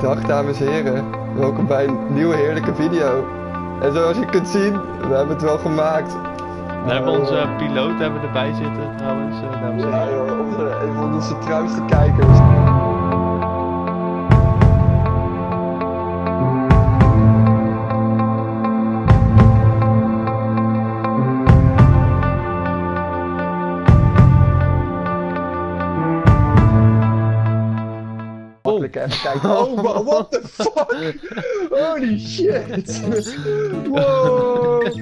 Dag dames en heren, welkom bij een nieuwe heerlijke video. En zoals je kunt zien, we hebben het wel gemaakt. We hebben onze piloot hebben erbij zitten trouwens, eh, dames en Ja heren. joh, onze, een van onze trouwste kijkers. Makkelijk even kijken. Oh, wa- what the fuck? Holy shit! Wow!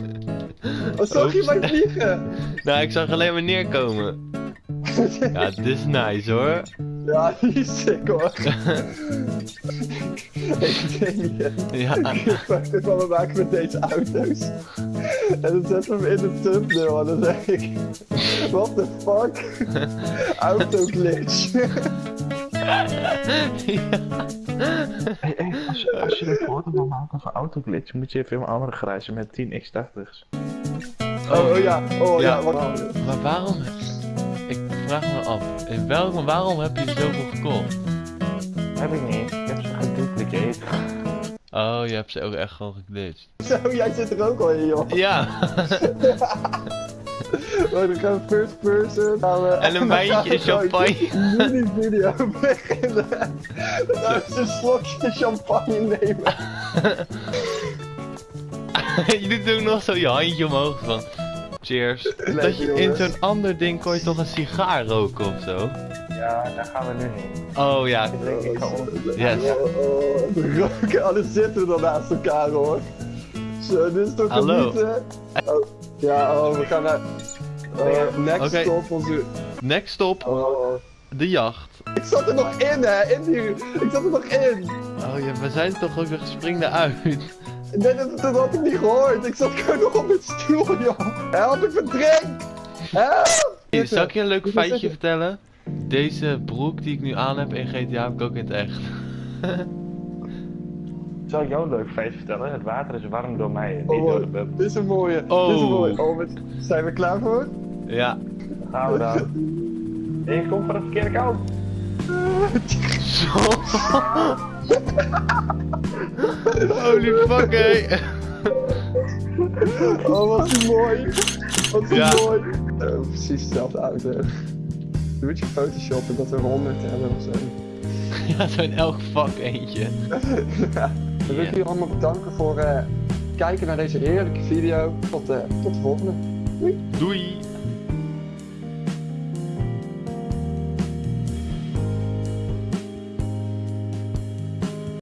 Wat zag je mij vliegen? Nou, ik zag alleen maar neerkomen. Ja, dit is nice hoor. Ja, die is sick hoor. ik denk niet. Ja, Ik van me maken met deze auto's. En dan zetten we hem in de thumbnail en dan zeg ik... What the fuck? Auto glitch. Hey, hey, als, je, als je een foto wil maken van autoglitch, moet je even in een andere garage met 10 x80's. Oh, oh ja, oh ja, Ja. wat... maar waarom? Ik vraag me af, in welk, waarom heb je zoveel gekocht? Heb ik niet, ik heb ze gedupliceerd. Oh, je hebt ze ook echt gewoon geglitcht. Zo, jij zit er ook al in joh. Ja, Oh, dan gaan we first person. gaan we- en een wijntje champagne. een mini-video beginnen. Dan we een slokje champagne nemen. je doet ook nog zo je handje omhoog van... Cheers. Dat je in zo'n ander ding kon je toch een sigaar roken of zo? Ja, daar gaan we nu niet. Oh ja, Ik denk, ik ga om. yes. Oh, oh, we roken, alles zitten dan naast elkaar hoor. Zo, dit is toch Hallo. genieten? Oh, ja, oh, we gaan naar... Oh, next Oké. stop onze... Next stop, Oh. de jacht. Ik zat er nog in hè, in die... Ik zat er nog in. Oh ja, we zijn toch ook weer spring eruit. Nee, dat, dat had ik niet gehoord. Ik zat gewoon nog op mijn stoel joh. Help, ik verdrink. Help! Hey, zal ik je een leuk feitje vertellen? Deze broek die ik nu aan heb in GTA heb ik ook in het echt. Zal ik jou een leuk feitje vertellen? Het water is warm door mij, niet Oh, door de bub. Dit is een mooie. Dit is een Oh. mooie. Oh, zijn we klaar voor? Ja. Gaan we dan. Ik kom van het verkeerde kant. Holy fuck, hé. Oh, wat is mooi. Wat is Ja. mooi. Oh, precies dezelfde auto. Doe het je Photoshop en dat we 100 hebben of zo. Ja, zo in elk vak eentje. ja. Dan wil ik jullie allemaal bedanken voor eh, kijken naar deze heerlijke video. Tot, eh, tot de volgende. Doei.